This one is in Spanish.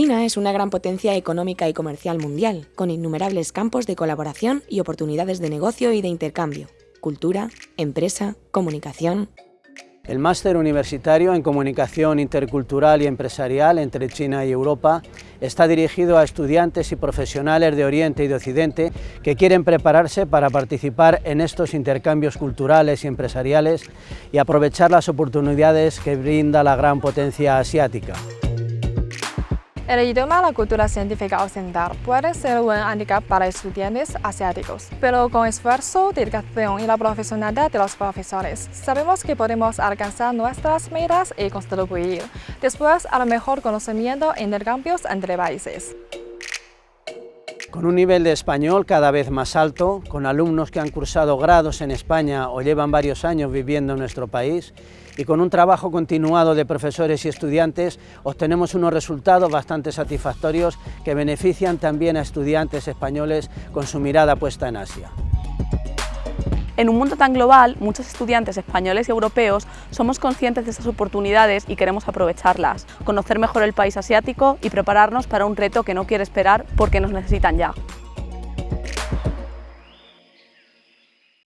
China es una gran potencia económica y comercial mundial, con innumerables campos de colaboración y oportunidades de negocio y de intercambio, cultura, empresa, comunicación, el máster universitario en Comunicación Intercultural y Empresarial entre China y Europa está dirigido a estudiantes y profesionales de Oriente y de Occidente que quieren prepararse para participar en estos intercambios culturales y empresariales y aprovechar las oportunidades que brinda la gran potencia asiática. El idioma la cultura científica occidental puede ser un handicap para estudiantes asiáticos, pero con esfuerzo, dedicación y la profesionalidad de los profesores, sabemos que podemos alcanzar nuestras metas y contribuir después al mejor conocimiento e intercambios entre países. Con un nivel de español cada vez más alto, con alumnos que han cursado grados en España o llevan varios años viviendo en nuestro país, y con un trabajo continuado de profesores y estudiantes, obtenemos unos resultados bastante satisfactorios que benefician también a estudiantes españoles con su mirada puesta en Asia. En un mundo tan global, muchos estudiantes españoles y europeos somos conscientes de estas oportunidades y queremos aprovecharlas, conocer mejor el país asiático y prepararnos para un reto que no quiere esperar porque nos necesitan ya.